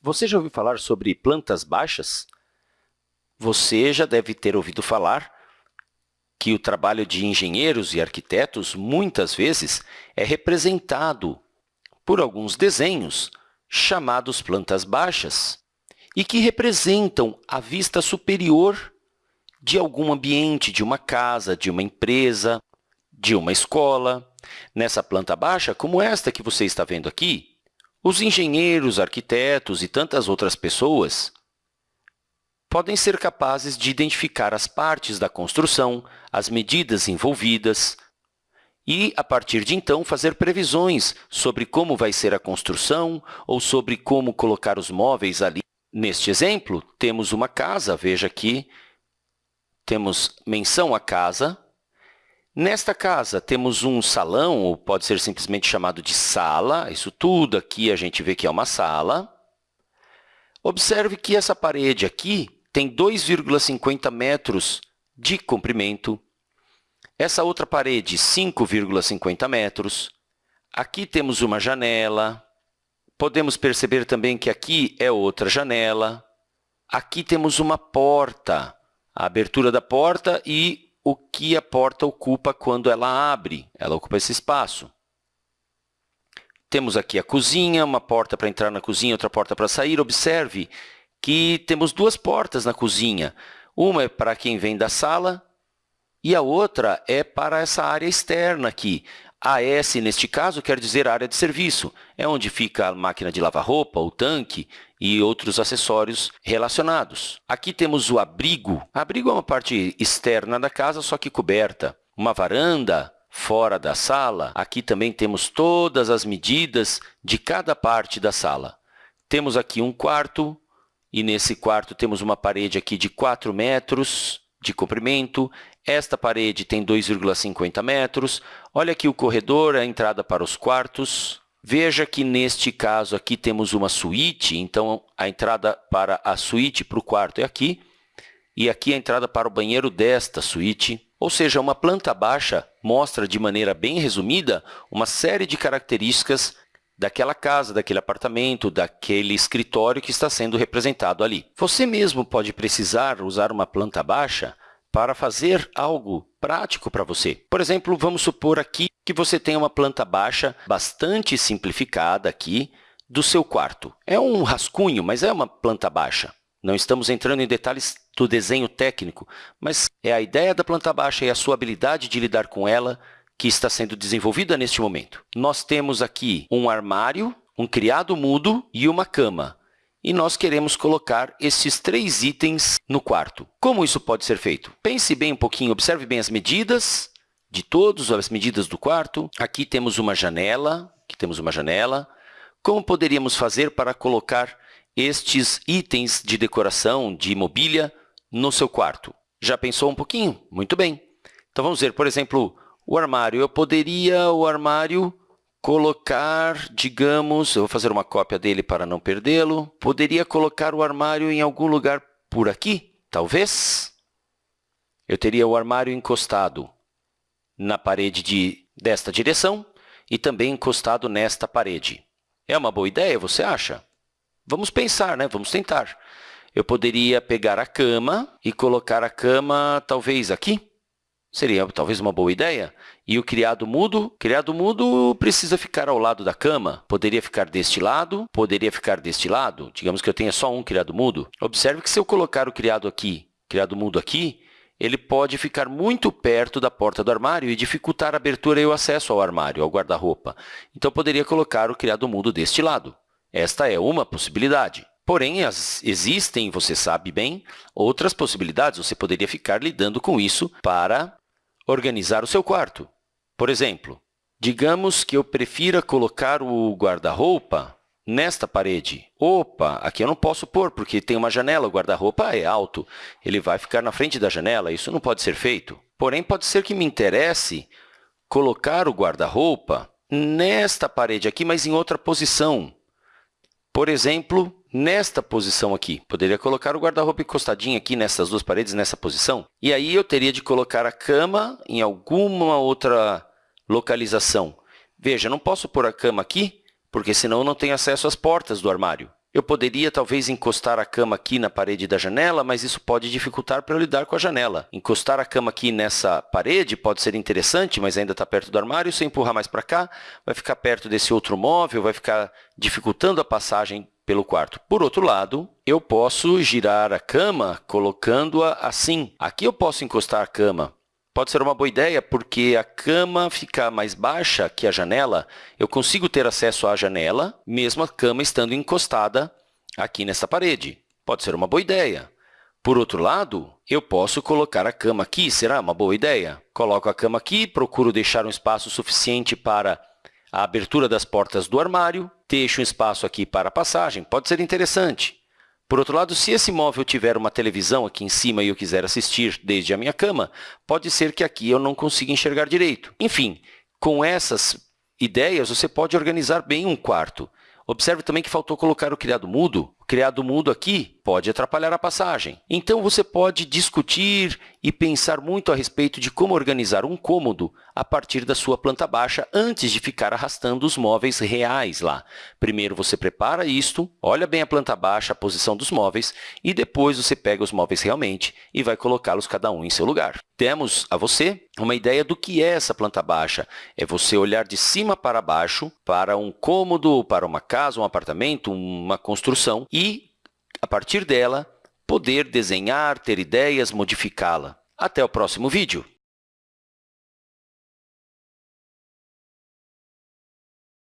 Você já ouviu falar sobre plantas baixas? Você já deve ter ouvido falar que o trabalho de engenheiros e arquitetos, muitas vezes, é representado por alguns desenhos chamados plantas baixas e que representam a vista superior de algum ambiente, de uma casa, de uma empresa, de uma escola. Nessa planta baixa, como esta que você está vendo aqui, os engenheiros, arquitetos e tantas outras pessoas podem ser capazes de identificar as partes da construção, as medidas envolvidas, e, a partir de então, fazer previsões sobre como vai ser a construção ou sobre como colocar os móveis ali Neste exemplo, temos uma casa, veja aqui, temos menção à casa. Nesta casa, temos um salão, ou pode ser simplesmente chamado de sala. Isso tudo aqui a gente vê que é uma sala. Observe que essa parede aqui tem 2,50 metros de comprimento. Essa outra parede, 5,50 metros. Aqui temos uma janela, Podemos perceber também que aqui é outra janela. Aqui temos uma porta, a abertura da porta e o que a porta ocupa quando ela abre. Ela ocupa esse espaço. Temos aqui a cozinha, uma porta para entrar na cozinha, outra porta para sair. Observe que temos duas portas na cozinha. Uma é para quem vem da sala e a outra é para essa área externa aqui. AS, neste caso, quer dizer área de serviço. É onde fica a máquina de lavar roupa, o tanque e outros acessórios relacionados. Aqui temos o abrigo. Abrigo é uma parte externa da casa, só que coberta. Uma varanda fora da sala. Aqui também temos todas as medidas de cada parte da sala. Temos aqui um quarto, e nesse quarto temos uma parede aqui de 4 metros de comprimento. Esta parede tem 2,50 metros. Olha aqui o corredor, a entrada para os quartos. Veja que, neste caso, aqui temos uma suíte, então a entrada para a suíte para o quarto é aqui, e aqui a entrada para o banheiro desta suíte. Ou seja, uma planta baixa mostra, de maneira bem resumida, uma série de características daquela casa, daquele apartamento, daquele escritório que está sendo representado ali. Você mesmo pode precisar usar uma planta baixa para fazer algo prático para você. Por exemplo, vamos supor aqui que você tem uma planta baixa bastante simplificada aqui do seu quarto. É um rascunho, mas é uma planta baixa. Não estamos entrando em detalhes do desenho técnico, mas é a ideia da planta baixa e a sua habilidade de lidar com ela que está sendo desenvolvida neste momento. Nós temos aqui um armário, um criado mudo e uma cama e nós queremos colocar esses três itens no quarto. Como isso pode ser feito? Pense bem um pouquinho, observe bem as medidas de todos, as medidas do quarto. Aqui temos uma janela, aqui temos uma janela. Como poderíamos fazer para colocar estes itens de decoração, de mobília, no seu quarto? Já pensou um pouquinho? Muito bem. Então, vamos ver, por exemplo, o armário. Eu poderia o armário colocar, digamos, eu vou fazer uma cópia dele para não perdê-lo, poderia colocar o armário em algum lugar por aqui, talvez? Eu teria o armário encostado na parede de, desta direção e também encostado nesta parede. É uma boa ideia, você acha? Vamos pensar, né? Vamos tentar. Eu poderia pegar a cama e colocar a cama, talvez, aqui. Seria talvez uma boa ideia. E o criado mudo? criado mudo precisa ficar ao lado da cama. Poderia ficar deste lado, poderia ficar deste lado. Digamos que eu tenha só um criado mudo. Observe que se eu colocar o criado aqui, criado mudo aqui, ele pode ficar muito perto da porta do armário e dificultar a abertura e o acesso ao armário, ao guarda-roupa. Então, poderia colocar o criado mudo deste lado. Esta é uma possibilidade. Porém, as, existem, você sabe bem, outras possibilidades. Você poderia ficar lidando com isso para organizar o seu quarto. Por exemplo, digamos que eu prefira colocar o guarda-roupa nesta parede. Opa, aqui eu não posso pôr, porque tem uma janela, o guarda-roupa é alto, ele vai ficar na frente da janela, isso não pode ser feito. Porém, pode ser que me interesse colocar o guarda-roupa nesta parede aqui, mas em outra posição. Por exemplo, nesta posição aqui. Poderia colocar o guarda-roupa encostadinho aqui nessas duas paredes, nessa posição. E aí, eu teria de colocar a cama em alguma outra localização. Veja, não posso pôr a cama aqui, porque senão eu não tenho acesso às portas do armário. Eu poderia, talvez, encostar a cama aqui na parede da janela, mas isso pode dificultar para eu lidar com a janela. Encostar a cama aqui nessa parede pode ser interessante, mas ainda está perto do armário. Se eu empurrar mais para cá, vai ficar perto desse outro móvel, vai ficar dificultando a passagem pelo quarto. Por outro lado, eu posso girar a cama colocando-a assim. Aqui eu posso encostar a cama. Pode ser uma boa ideia, porque a cama fica mais baixa que a janela. Eu consigo ter acesso à janela, mesmo a cama estando encostada aqui nessa parede. Pode ser uma boa ideia. Por outro lado, eu posso colocar a cama aqui. Será uma boa ideia? Coloco a cama aqui, procuro deixar um espaço suficiente para a abertura das portas do armário, deixo um espaço aqui para a passagem, pode ser interessante. Por outro lado, se esse móvel tiver uma televisão aqui em cima e eu quiser assistir desde a minha cama, pode ser que aqui eu não consiga enxergar direito. Enfim, com essas ideias, você pode organizar bem um quarto. Observe também que faltou colocar o criado mudo. O criado mudo aqui pode atrapalhar a passagem. Então, você pode discutir e pensar muito a respeito de como organizar um cômodo a partir da sua planta baixa antes de ficar arrastando os móveis reais lá. Primeiro, você prepara isto, olha bem a planta baixa, a posição dos móveis, e depois você pega os móveis realmente e vai colocá-los cada um em seu lugar. Temos a você uma ideia do que é essa planta baixa. É você olhar de cima para baixo para um cômodo, para uma casa, um apartamento, uma construção e, a partir dela, poder desenhar, ter ideias, modificá-la. Até o próximo vídeo!